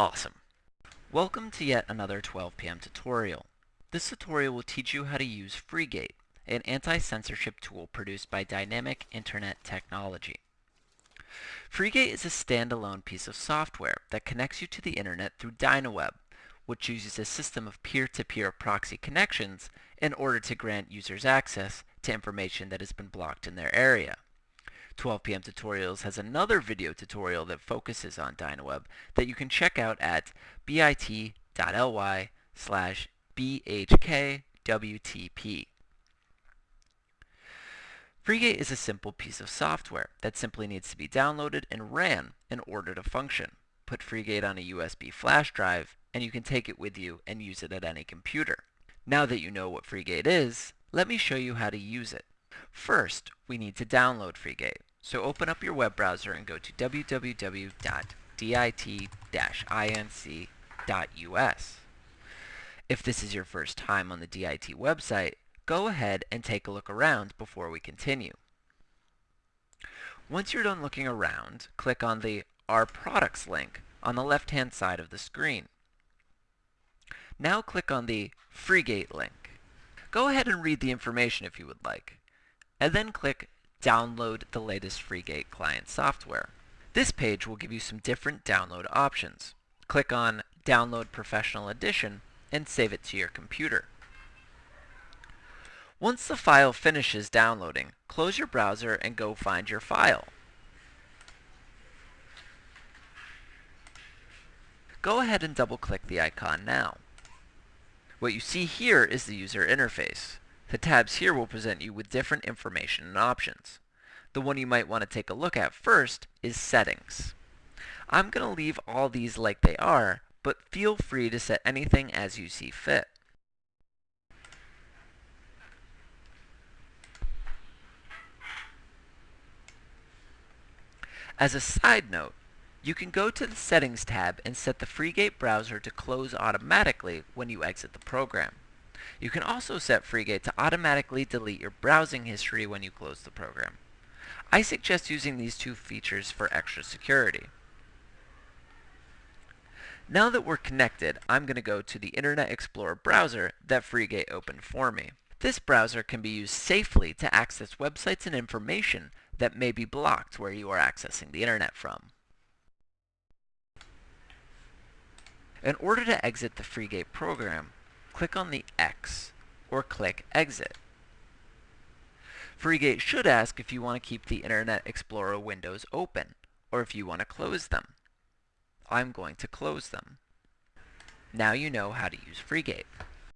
Awesome. Welcome to yet another 12 p.m. tutorial. This tutorial will teach you how to use FreeGate, an anti-censorship tool produced by Dynamic Internet Technology. FreeGate is a standalone piece of software that connects you to the internet through DynaWeb, which uses a system of peer-to-peer -peer proxy connections in order to grant users access to information that has been blocked in their area. 12 p.m. Tutorials has another video tutorial that focuses on DynaWeb that you can check out at bit.ly slash bhkwtp. FreeGate is a simple piece of software that simply needs to be downloaded and ran in order to function. Put FreeGate on a USB flash drive and you can take it with you and use it at any computer. Now that you know what FreeGate is, let me show you how to use it. First, we need to download FreeGate. So open up your web browser and go to www.dit-inc.us. If this is your first time on the DIT website, go ahead and take a look around before we continue. Once you're done looking around, click on the Our Products link on the left-hand side of the screen. Now click on the FreeGate link. Go ahead and read the information if you would like, and then click download the latest FreeGate client software. This page will give you some different download options. Click on Download Professional Edition and save it to your computer. Once the file finishes downloading, close your browser and go find your file. Go ahead and double-click the icon now. What you see here is the user interface. The tabs here will present you with different information and options. The one you might want to take a look at first is Settings. I'm going to leave all these like they are, but feel free to set anything as you see fit. As a side note, you can go to the Settings tab and set the FreeGate browser to close automatically when you exit the program. You can also set FreeGate to automatically delete your browsing history when you close the program. I suggest using these two features for extra security. Now that we're connected, I'm going to go to the Internet Explorer browser that FreeGate opened for me. This browser can be used safely to access websites and information that may be blocked where you are accessing the internet from. In order to exit the FreeGate program, click on the X or click Exit. FreeGate should ask if you want to keep the Internet Explorer windows open or if you want to close them. I'm going to close them. Now you know how to use FreeGate.